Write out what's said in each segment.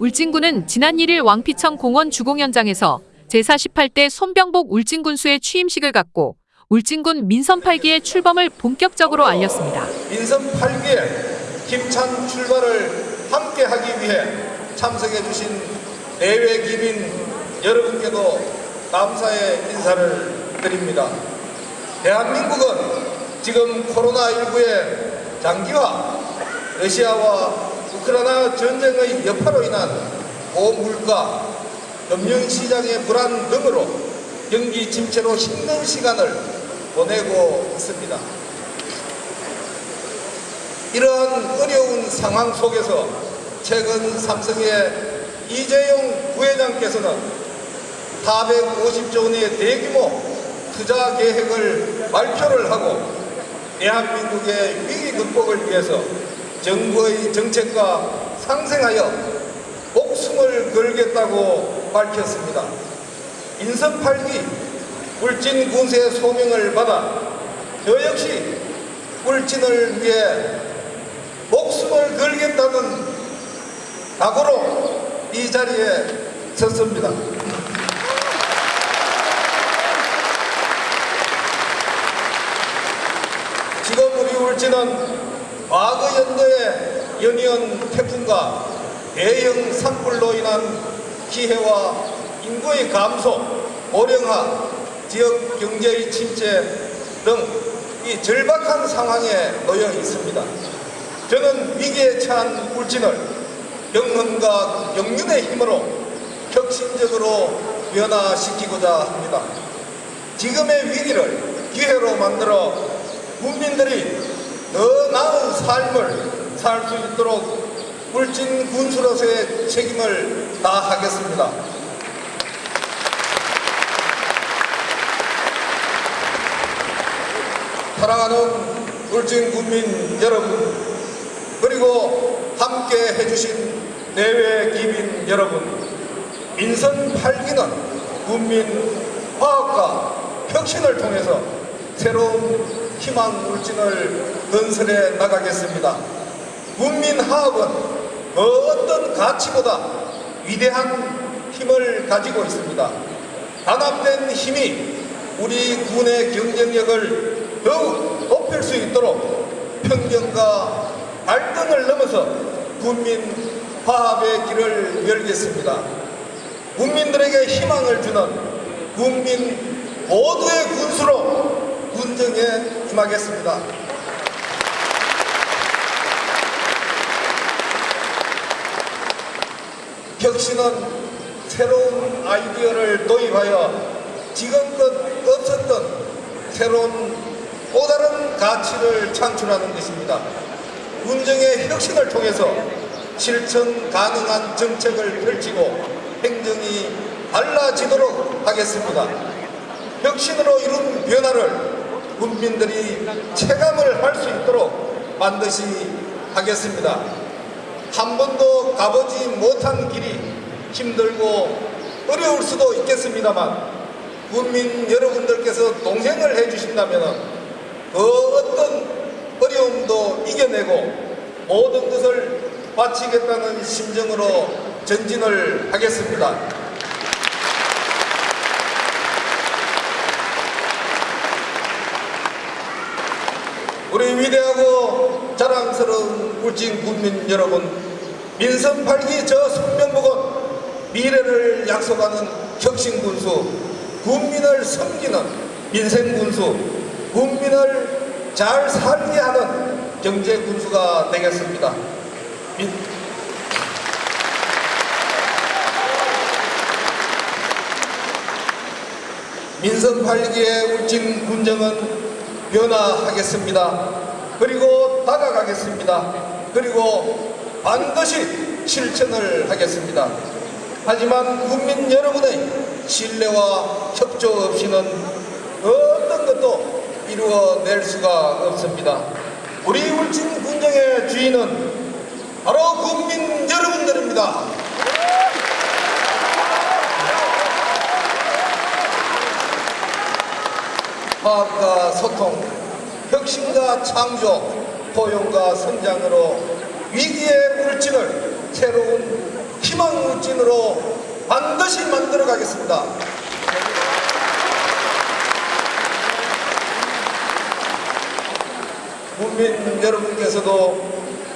울진군은 지난 1일 왕피천 공원 주공연장에서 제48대 손병복 울진군수의 취임식을 갖고 울진군 민선 8기의 출범을 본격적으로 알렸습니다. 민선 8기의 힘찬 출발을 함께 하기 위해 참석해 주신 내외 기민 여러분께도 감사의 인사를 드립니다. 대한민국은 지금 코로나19의 장기화, 러시아와 우크라이나 전쟁의 여파로 인한 고물가, 금융시장의 불안 등으로 경기 침체로 힘든 시간을 보내고 있습니다. 이러한 어려운 상황 속에서 최근 삼성의 이재용 부회장께서는 450조 원의 대규모 투자 계획을 발표를 하고 대한민국의 위기 극복을 위해서 정부의 정책과 상생하여 목숨을 걸겠다고 밝혔습니다. 인선 8기 울진 군수의 소명을 받아 저 역시 울진을 위해 목숨을 걸겠다는 각오로 이 자리에 섰습니다. 지금 우리 울진은 과거 연도의 연이은 태풍과 대형 산불로 인한 피해와 인구의 감소, 고령화, 지역 경제의 침체 등 이 절박한 상황에 놓여 있습니다. 저는 위기에 처한 울진을 영혼과 영륜의 힘으로 혁신적으로 변화시키고자 합니다. 지금의 위기를 기회로 만들어 국민들이 더 나은 삶을 살 수 있도록 울진 군수로서의 책임을 다하겠습니다. 사랑하는 울진 국민 여러분 그리고 함께 해주신 내외 기민 여러분 민선 8기는 국민 화합과 혁신을 통해서 새로운 희망 울진을 건설해 나가겠습니다. 국민 화합은 그 어떤 가치보다 위대한 힘을 가지고 있습니다. 단합된 힘이 우리 군의 경쟁력을 더욱 높일 수 있도록 편견과 갈등을 넘어서 국민 화합의 길을 열겠습니다. 국민들에게 희망을 주는 국민 모두의 군수로 군정에 임하겠습니다. 혁신은 새로운 아이디어를 도입하여 지금껏 없었던 새로운 또 다른 가치를 창출하는 것입니다. 군정의 혁신을 통해서 실천 가능한 정책을 펼치고 행정이 달라지도록 하겠습니다. 혁신으로 이룬 변화를 국민들이 체감을 할 수 있도록 반드시 하겠습니다. 한 번도 가보지 못한 길이 힘들고 어려울 수도 있겠습니다만 국민 여러분들께서 동행을 해주신다면 그 어떤 어려움도 이겨내고 모든 것을 바치겠다는 심정으로 전진을 하겠습니다. 우리 위대하고 자랑스러운 울진 국민 여러분 민선 8기 저 손명복은 미래를 약속하는 혁신군수 국민을 섬기는 민생군수 국민을 잘 살게 하는 경제군수가 되겠습니다. 민... 민선 8기의 울진 군정은 변화하겠습니다. 그리고 다가가겠습니다. 그리고 반드시 실천을 하겠습니다. 하지만 국민 여러분의 신뢰와 협조 없이는 어떤 것도 이루어낼 수가 없습니다. 우리 울진 군정의 주인은 바로 국민 여러분들입니다. 화합과 소통, 혁신과 창조, 포용과 성장으로 위기의 울진을 새로운 힘 희망 울진으로 반드시 만들어 가겠습니다. 국민 여러분께서도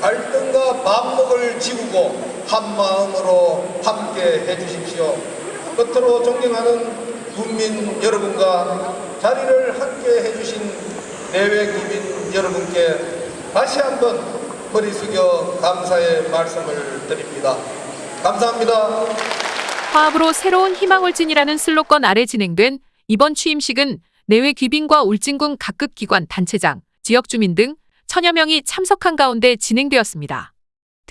갈등과 반목을 지우고 한 마음으로 함께 해주십시오. 끝으로 존경하는 국민 여러분과 자리를 함께 해주신 내외 국민 여러분께 다시 한번 머리 숙여 감사의 말씀을 드립니다. 감사합니다. 화합으로 새로운 희망 울진이라는 슬로건 아래 진행된 이번 취임식은 내외 귀빈과 울진군 각급 기관 단체장, 지역 주민 등 천여 명이 참석한 가운데 진행되었습니다.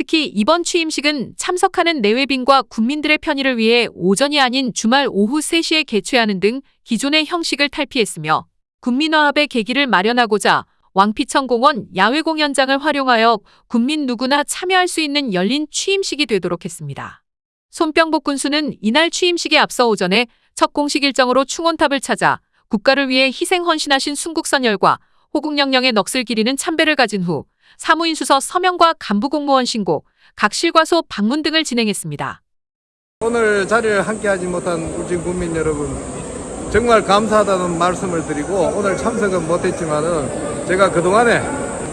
특히 이번 취임식은 참석하는 내외빈과 국민들의 편의를 위해 오전이 아닌 주말 오후 3시에 개최하는 등 기존의 형식을 탈피했으며 국민화합의 계기를 마련하고자 왕피천 공원 야외 공연장을 활용하여 국민 누구나 참여할 수 있는 열린 취임식이 되도록 했습니다. 손병복 군수는 이날 취임식에 앞서 오전에 첫 공식 일정으로 충원탑을 찾아 국가를 위해 희생 헌신하신 순국선열과 호국영령의 넋을 기리는 참배를 가진 후 사무인 수서 서명과 간부 공무원 신고, 각 실과소 방문 등을 진행했습니다. 오늘 자리를 함께하지 못한 울진 국민 여러분 정말 감사하다는 말씀을 드리고 오늘 참석은 못했지만은 제가 그동안에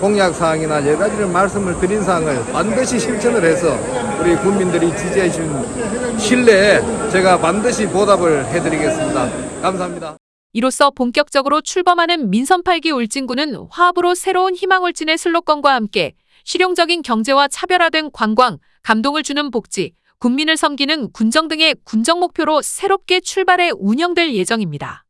공약 사항이나 여러 가지를 말씀을 드린 사항을 반드시 실천을 해서 우리 국민들이 지지해 주신 신뢰에 제가 반드시 보답을 해드리겠습니다. 감사합니다. 이로써 본격적으로 출범하는 민선 8기 울진군은 화합으로 새로운 희망 울진의 슬로건과 함께 실용적인 경제와 차별화된 관광, 감동을 주는 복지, 국민을 섬기는 군정 등의 군정 목표로 새롭게 출발해 운영될 예정입니다.